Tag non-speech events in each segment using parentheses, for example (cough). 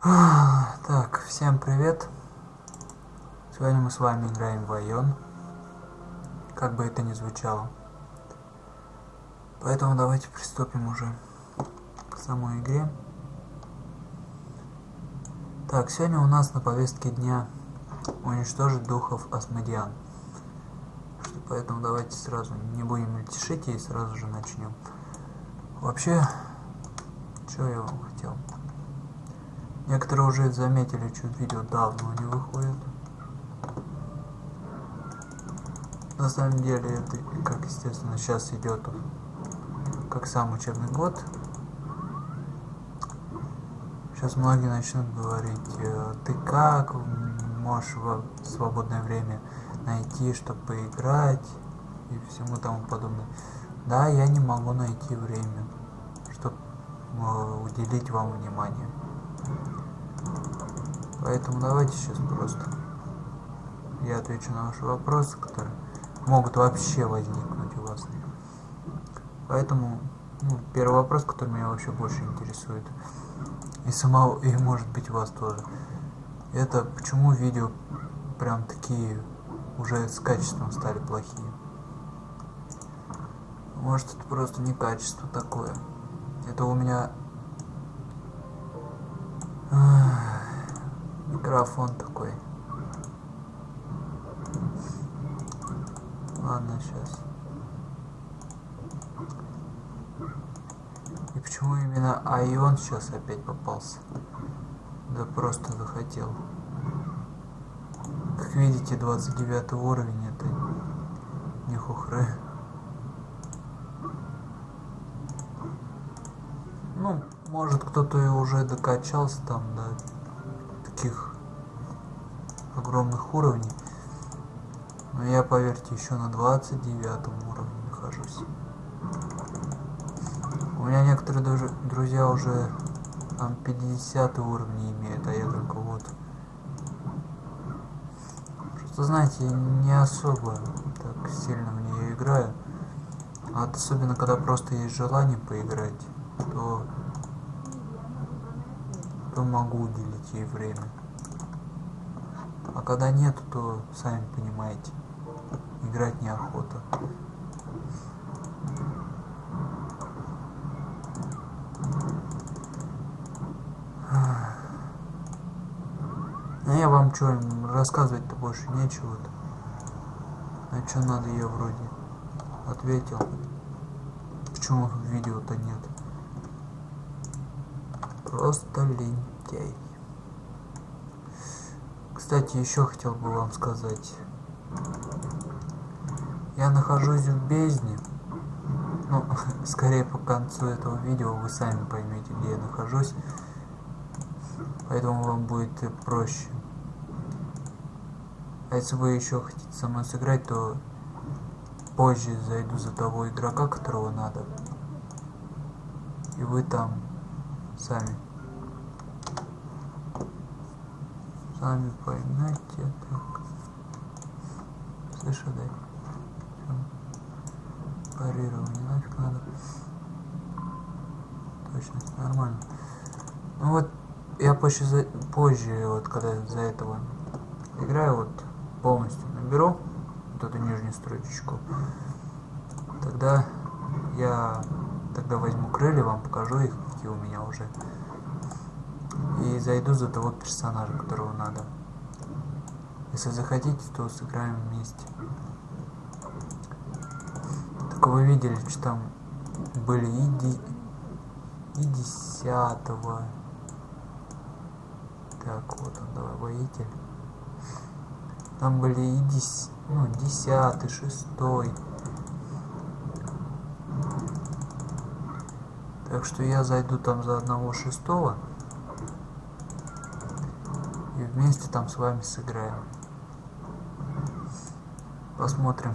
Так, всем привет. Сегодня мы с вами играем в Айон. Как бы это ни звучало. Поэтому давайте приступим уже к самой игре. Так, сегодня у нас на повестке дня уничтожить духов Асмодиан. Поэтому давайте сразу не будем мельтешить и сразу же начнем. Вообще, что я вам хотел? Некоторые уже заметили, что видео давно не выходит. На самом деле, это, как естественно, сейчас идет как сам учебный год. Сейчас многие начнут говорить, «Э, ты как можешь в свободное время найти, чтобы поиграть и всему тому подобное. Да, я не могу найти время, чтобы э, уделить вам внимание. Поэтому давайте сейчас просто я отвечу на ваши вопросы, которые могут вообще возникнуть у вас. Поэтому ну, первый вопрос, который меня вообще больше интересует, и самого, и может быть вас тоже, это почему видео прям такие уже с качеством стали плохие. Может это просто не качество такое. Это у меня микрофон такой. Ладно, сейчас. И почему именно Айон сейчас опять попался? Да просто захотел. Как видите, 29 уровень это не хухры. Ну, может кто-то и уже докачался там до таких огромных уровней. Но я, поверьте, еще на 29 уровне нахожусь. У меня некоторые даже друзья уже там 50 уровни имеют, а я только вот. Просто знаете, не особо так сильно в нее играю. А особенно когда просто есть желание поиграть, то, то могу уделить ей время. А когда нет, то сами понимаете, играть неохота. А я вам что, рассказывать-то больше нечего. -то. А что надо, я вроде ответил. Почему видео-то нет? Просто лентяй. Кстати, еще хотел бы вам сказать. Я нахожусь в бездне. Ну, (laughs) скорее по концу этого видео вы сами поймете, где я нахожусь. Поэтому вам будет проще. А если вы еще хотите со мной сыграть, то позже зайду за того игрока, которого надо. И вы там сами. Сами поймете. Так. Слышь, дай. Парирование нафиг надо. Точно, нормально. Ну вот, я позже, за, позже вот когда за этого играю, вот полностью наберу вот эту нижнюю строчечку, тогда я тогда возьму крылья, вам покажу их, какие у меня уже. И зайду за того персонажа, которого надо. Если захотите, то сыграем вместе. Так вы видели, что там были и, ди... и десятого. Так, вот он, давай, воитель. Там были и дес... ну, десятый, шестой. Так что я зайду там за одного шестого. И вместе там с вами сыграем. Посмотрим.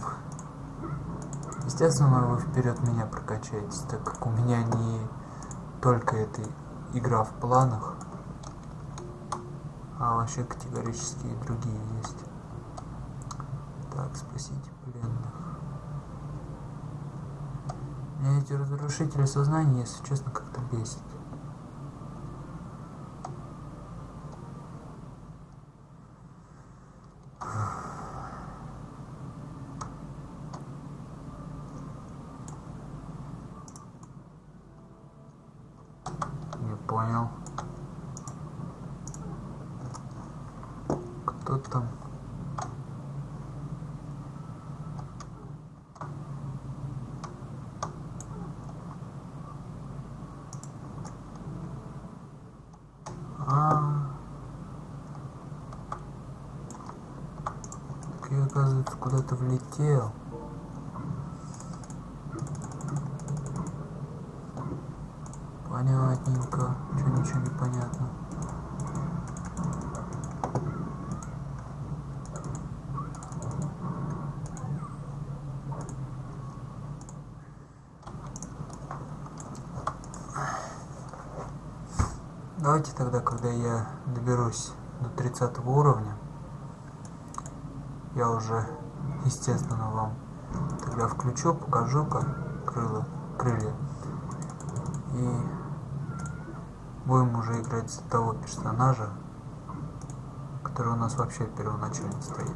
Естественно, вы вперед меня прокачаетесь, так как у меня не только эта игра в планах, а вообще категорически и другие есть. Так, спасите пленных. Ну, Меня эти разрушители сознания, если честно, как-то бесит. Не понял. Кто там? Так я, оказывается, куда-то влетел. Понятненько. Чё ничего не понятно. Давайте тогда, когда я доберусь до 30 уровня, я уже, естественно, вам тогда включу, покажу, как крыло, крылья. И будем уже играть за того персонажа, который у нас вообще первоначально стоит.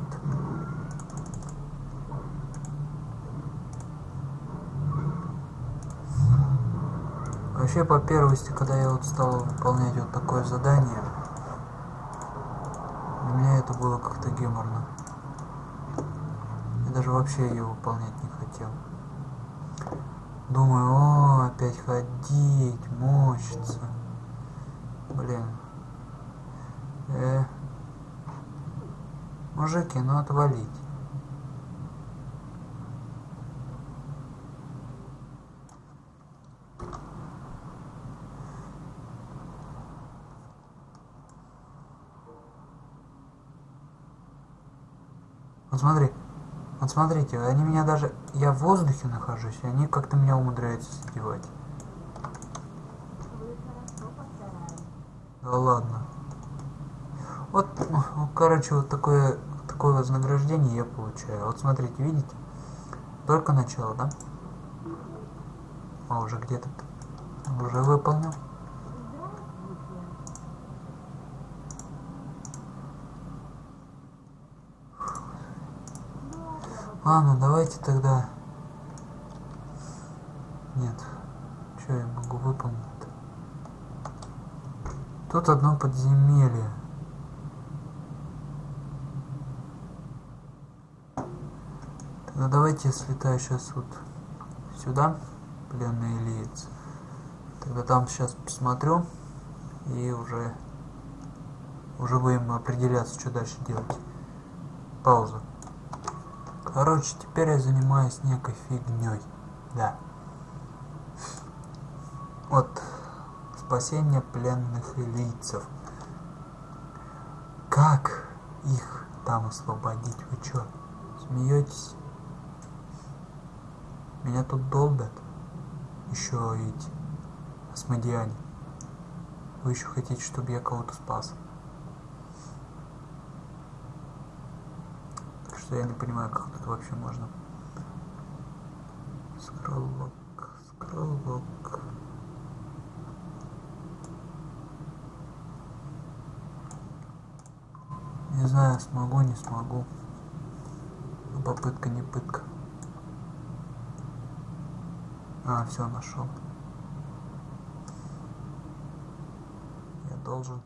Вообще, по первости, когда я вот стал выполнять вот такое задание, для меня это было как-то геморно. Даже вообще ее выполнять не хотел. Думаю, о, опять ходить, мочиться. Блин. Э. Мужики, ну отвалить. Вот смотри, вот смотрите, они меня даже... Я в воздухе нахожусь, и они как-то меня умудряются задевать. Да ладно. Вот, ну, короче, вот такое, такое вознаграждение я получаю. Вот смотрите, видите? Только начало, да? А уже где-то уже выполнил. Ладно, давайте тогда... Нет. Что я могу выполнить? Тут одно подземелье. Тогда давайте слетаю сейчас вот сюда, пленный Ильиц. Тогда там сейчас посмотрю и уже уже будем определяться, что дальше делать. Пауза. Короче, теперь я занимаюсь некой фигней. Да. Вот спасение пленных лицев. Как их там освободить? Вы чё, смеетесь? Меня тут долбят. Еще эти осмодиане. Вы еще хотите, чтобы я кого-то спас? Что я не понимаю, как тут вообще можно. Скроллок, скроллок. Не знаю, смогу, не смогу. Но попытка не пытка. А, все, нашел. Я должен.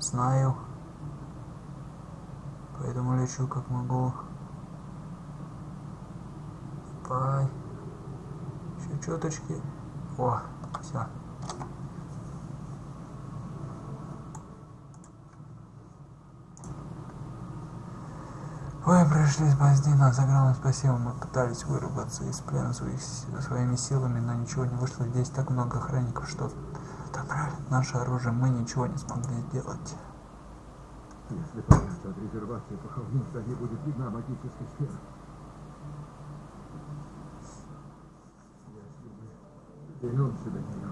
Знаю. Поэтому лечу как могу. Пай. Еще чуточки. О, все. Ой, прошли спасти нас, огромное спасибо. Мы пытались вырваться из плена своих, своими силами, но ничего не вышло. Здесь так много охранников, что отправить наше оружие мы ничего не смогли сделать. Повесть от резервации похоронных, не будет видна магическая сфера. Если мы вернемся до нее,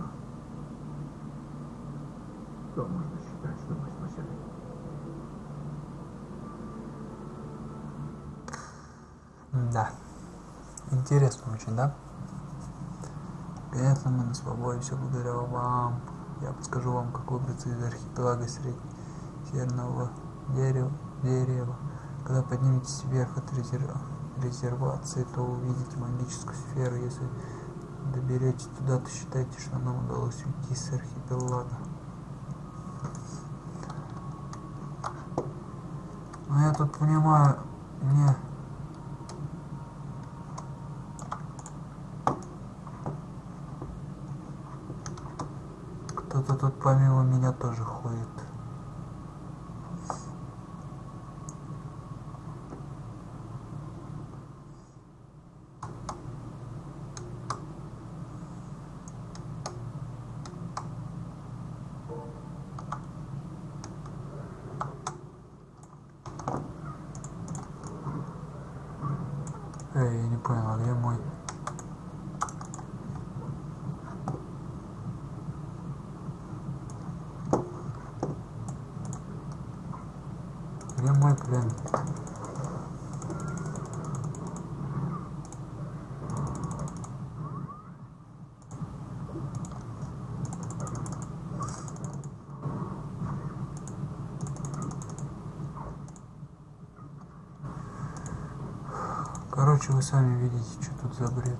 то можно считать, что мы спасены. Да. Интересно очень, да? Конечно, мы на свободе, все благодаря вам. Я подскажу вам, как выбраться из архипелага среднего дерева, дерева. Когда подниметесь вверх от резерв... резервации, то увидите магическую сферу. Если доберетесь туда, то считайте, что нам удалось уйти с архипелага. Но я тут понимаю, не... Кто-то тут помимо меня тоже ходит. Эй, я не понял, а где мой? Плен? Короче, вы сами видите, что тут за бред.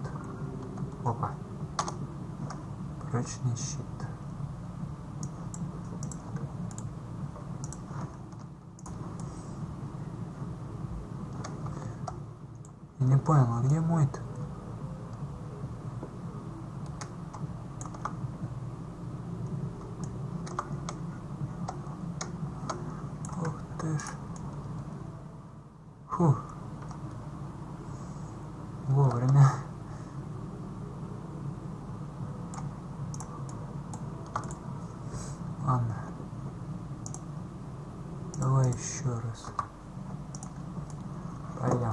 Опа. Прочный щит. Я не понял, а где мой-то? Ух ты ж. Фух. Вовремя. Ладно. Давай еще раз. Пойдем.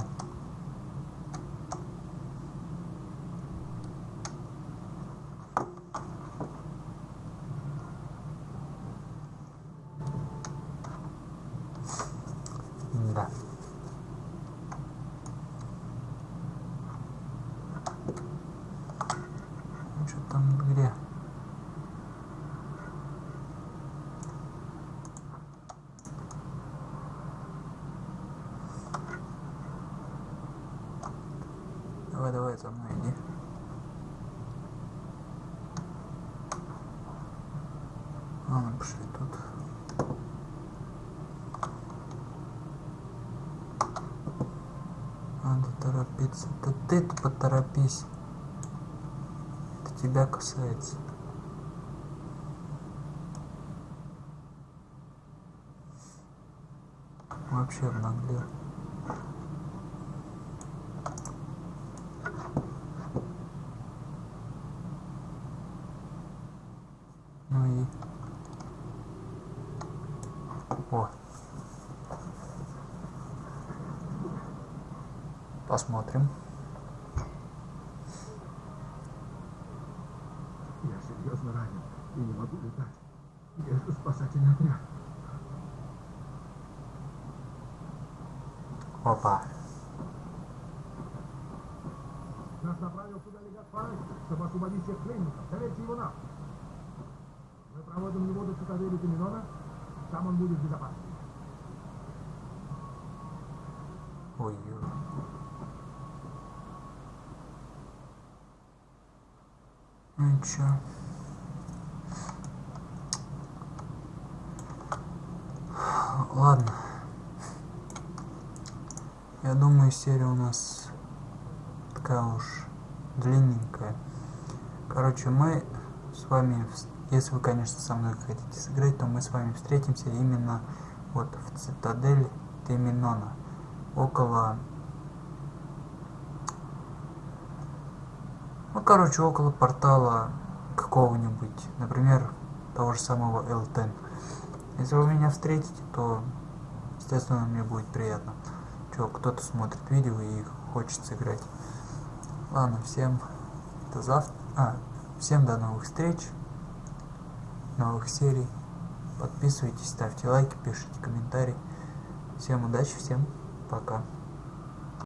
Да. Что там где? Давай, давай, за мной иди. Ладно, пошли тут. Надо торопиться. Да ты-то поторопись. Это тебя касается. Вообще обнаглел. Ну и... О. Посмотрим. Я серьезно ранен и не могу летать. Где же спасательный отряд? Опа. Нас направил сюда легат Фарай, чтобы освободить всех пленников. Доверьте его нам. Мы проводим его до цитадели Доминона. Там он будет в безопасности. Ну и чё? Ладно. Я думаю, серия у нас такая уж длинненькая. Короче, мы с вами, если вы, конечно, со мной хотите сыграть, то мы с вами встретимся именно вот в цитадель Теминона. Около... Ну, короче, около портала какого-нибудь, например, того же самого L10. Если вы меня встретите, то, естественно, мне будет приятно. Чё, кто-то смотрит видео и хочет сыграть. Ладно, всем до завтра. А, всем до новых встреч, новых серий. Подписывайтесь, ставьте лайки, пишите комментарии. Всем удачи, всем пока.